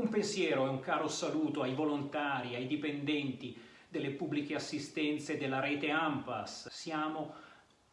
Un pensiero e un caro saluto ai volontari, ai dipendenti delle pubbliche assistenze della rete AMPAS. Siamo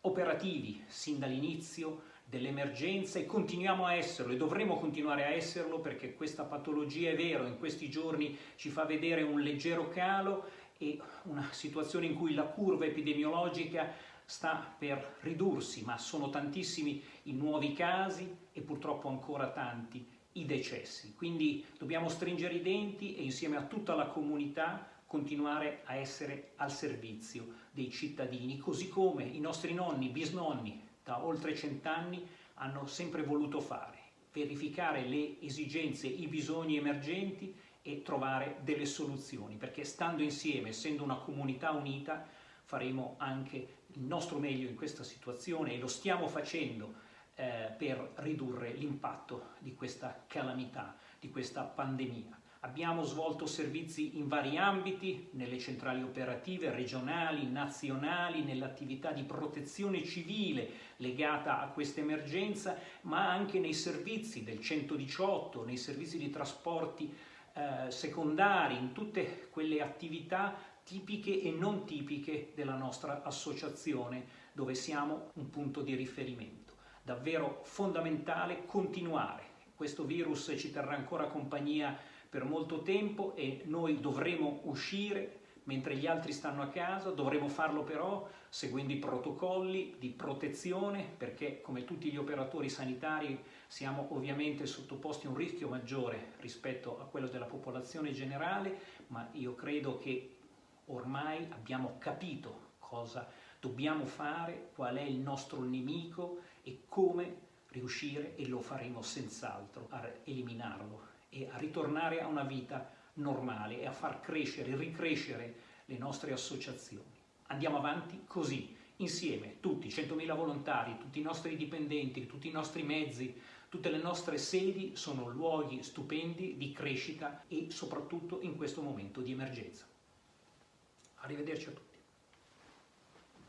operativi sin dall'inizio dell'emergenza e continuiamo a esserlo e dovremo continuare a esserlo perché questa patologia è vero, in questi giorni ci fa vedere un leggero calo e una situazione in cui la curva epidemiologica sta per ridursi, ma sono tantissimi i nuovi casi e purtroppo ancora tanti i decessi. Quindi dobbiamo stringere i denti e insieme a tutta la comunità continuare a essere al servizio dei cittadini, così come i nostri nonni, bisnonni, da oltre cent'anni hanno sempre voluto fare, verificare le esigenze, i bisogni emergenti e trovare delle soluzioni, perché stando insieme, essendo una comunità unita, faremo anche il nostro meglio in questa situazione e lo stiamo facendo eh, per ridurre l'impatto di questa calamità, di questa pandemia. Abbiamo svolto servizi in vari ambiti, nelle centrali operative regionali, nazionali, nell'attività di protezione civile legata a questa emergenza, ma anche nei servizi del 118, nei servizi di trasporti eh, secondari, in tutte quelle attività tipiche e non tipiche della nostra associazione, dove siamo un punto di riferimento. Davvero fondamentale continuare. Questo virus ci terrà ancora compagnia per molto tempo e noi dovremo uscire mentre gli altri stanno a casa, dovremo farlo però seguendo i protocolli di protezione perché come tutti gli operatori sanitari siamo ovviamente sottoposti a un rischio maggiore rispetto a quello della popolazione generale, ma io credo che ormai abbiamo capito cosa dobbiamo fare, qual è il nostro nemico e come riuscire, e lo faremo senz'altro, a eliminarlo e a ritornare a una vita normale e a far crescere, ricrescere le nostre associazioni. Andiamo avanti così, insieme, tutti, 100.000 volontari, tutti i nostri dipendenti, tutti i nostri mezzi, tutte le nostre sedi sono luoghi stupendi di crescita e soprattutto in questo momento di emergenza. Arrivederci a tutti.